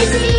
This is